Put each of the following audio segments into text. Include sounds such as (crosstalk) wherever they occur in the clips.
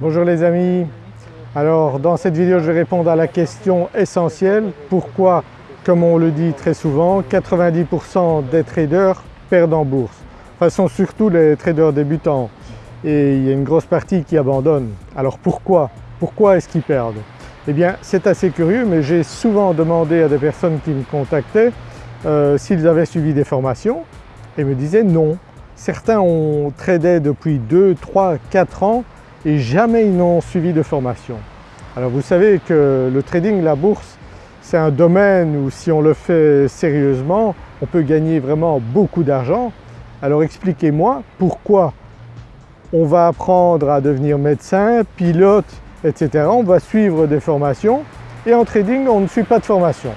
Bonjour les amis, alors dans cette vidéo je vais répondre à la question essentielle pourquoi comme on le dit très souvent 90% des traders perdent en bourse? Enfin sont surtout les traders débutants et il y a une grosse partie qui abandonne. Alors pourquoi? Pourquoi est-ce qu'ils perdent? Eh bien c'est assez curieux mais j'ai souvent demandé à des personnes qui me contactaient euh, s'ils avaient suivi des formations et me disaient non. Certains ont tradé depuis 2, 3, 4 ans et jamais ils n'ont suivi de formation. Alors vous savez que le trading, la bourse, c'est un domaine où si on le fait sérieusement, on peut gagner vraiment beaucoup d'argent. Alors expliquez-moi pourquoi on va apprendre à devenir médecin, pilote, etc. On va suivre des formations et en trading on ne suit pas de formation.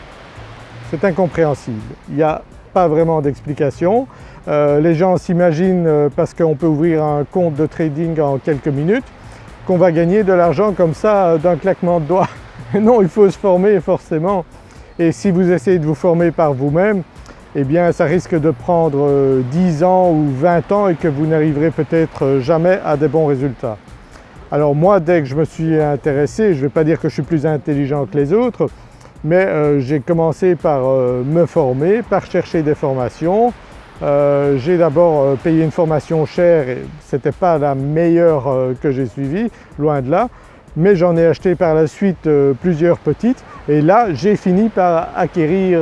C'est incompréhensible, il n'y a pas vraiment d'explication. Euh, les gens s'imaginent euh, parce qu'on peut ouvrir un compte de trading en quelques minutes qu'on va gagner de l'argent comme ça euh, d'un claquement de doigts. (laughs) non, il faut se former forcément et si vous essayez de vous former par vous-même, eh bien ça risque de prendre 10 ans ou 20 ans et que vous n'arriverez peut-être jamais à des bons résultats. Alors moi dès que je me suis intéressé, je ne vais pas dire que je suis plus intelligent que les autres, mais j'ai commencé par me former, par chercher des formations, euh, j'ai d'abord euh, payé une formation chère et ce n'était pas la meilleure euh, que j'ai suivie, loin de là, mais j'en ai acheté par la suite plusieurs petites. Et là j'ai fini par acquérir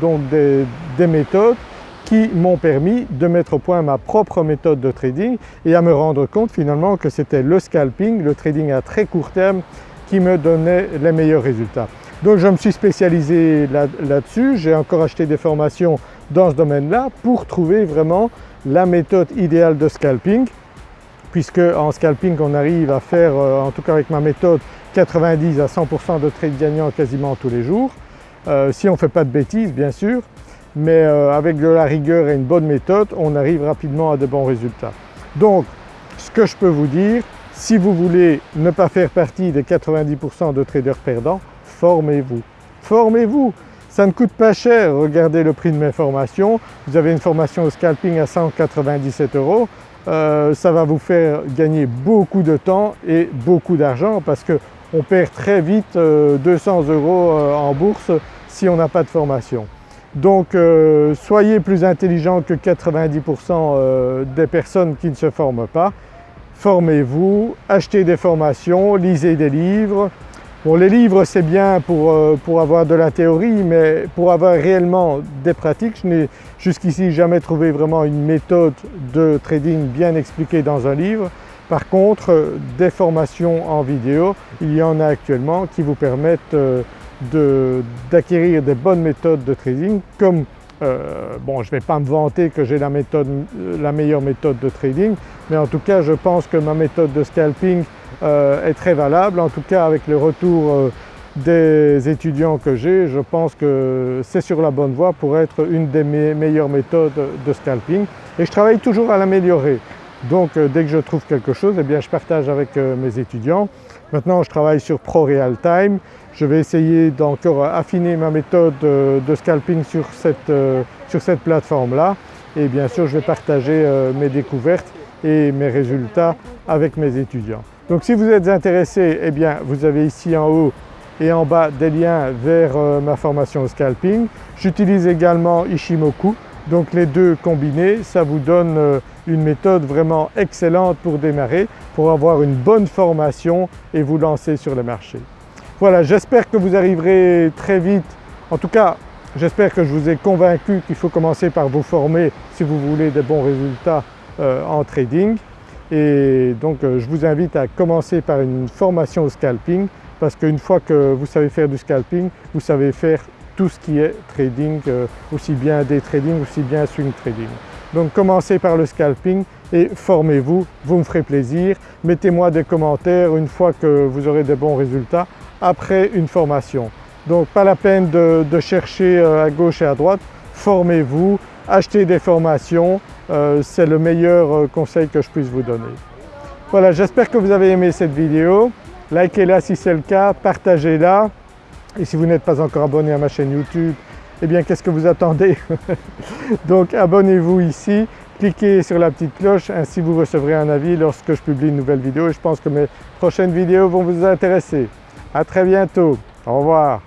donc des, des méthodes qui m'ont permis de mettre au point ma propre méthode de trading et à me rendre compte finalement que c'était le scalping, le trading à très court terme qui me donnait les meilleurs résultats. Donc je me suis spécialisé là-dessus, j'ai encore acheté des formations dans ce domaine-là pour trouver vraiment la méthode idéale de scalping puisque en scalping on arrive à faire, euh, en tout cas avec ma méthode, 90 à 100% de trades gagnants quasiment tous les jours. Euh, si on ne fait pas de bêtises bien sûr, mais euh, avec de la rigueur et une bonne méthode, on arrive rapidement à de bons résultats. Donc ce que je peux vous dire, si vous voulez ne pas faire partie des 90% de traders perdants, formez-vous. Formez-vous ça ne coûte pas cher, regardez le prix de mes formations. Vous avez une formation au scalping à 197 euros. Euh, ça va vous faire gagner beaucoup de temps et beaucoup d'argent parce qu'on perd très vite 200 euh, euros euh, en bourse si on n'a pas de formation. Donc soyez plus intelligent que 90% des personnes qui ne se forment pas. Formez-vous, achetez des formations, lisez des livres, Bon les livres c'est bien pour, euh, pour, avoir de la théorie mais pour avoir réellement des pratiques, je n'ai jusqu'ici jamais trouvé vraiment une méthode de trading bien expliquée dans un livre. Par contre des formations en vidéo, il y en a actuellement qui vous permettent euh, d'acquérir des bonnes méthodes de trading comme euh, bon je ne vais pas me vanter que j'ai la, la meilleure méthode de trading mais en tout cas je pense que ma méthode de scalping euh, est très valable. En tout cas avec le retour euh, des étudiants que j'ai, je pense que c'est sur la bonne voie pour être une des meilleures méthodes de scalping et je travaille toujours à l'améliorer. Donc euh, dès que je trouve quelque chose, eh bien, je partage avec mes étudiants. Maintenant je travaille sur Pro Real Time, je vais essayer d'encore affiner ma méthode de scalping sur cette, sur cette plateforme-là et bien sûr je vais partager mes découvertes et mes résultats avec mes étudiants. Donc si vous êtes intéressé, eh bien vous avez ici en haut et en bas des liens vers euh, ma formation au scalping. J'utilise également Ishimoku, donc les deux combinés, ça vous donne euh, une méthode vraiment excellente pour démarrer, pour avoir une bonne formation et vous lancer sur le marché. Voilà, j'espère que vous arriverez très vite, en tout cas j'espère que je vous ai convaincu qu'il faut commencer par vous former si vous voulez des bons résultats euh, en trading. Et donc euh, je vous invite à commencer par une formation au scalping parce qu'une fois que vous savez faire du scalping, vous savez faire tout ce qui est trading, euh, aussi bien day trading, aussi bien swing trading. Donc commencez par le scalping et formez-vous, vous me ferez plaisir. Mettez-moi des commentaires une fois que vous aurez des bons résultats après une formation. Donc pas la peine de, de chercher euh, à gauche et à droite, formez-vous, achetez des formations, euh, c'est le meilleur euh, conseil que je puisse vous donner. Voilà, j'espère que vous avez aimé cette vidéo. Likez-la si c'est le cas, partagez-la et si vous n'êtes pas encore abonné à ma chaîne YouTube, eh bien qu'est-ce que vous attendez? (laughs) Donc abonnez-vous ici, cliquez sur la petite cloche, ainsi vous recevrez un avis lorsque je publie une nouvelle vidéo je pense que mes prochaines vidéos vont vous intéresser. À très bientôt, au revoir.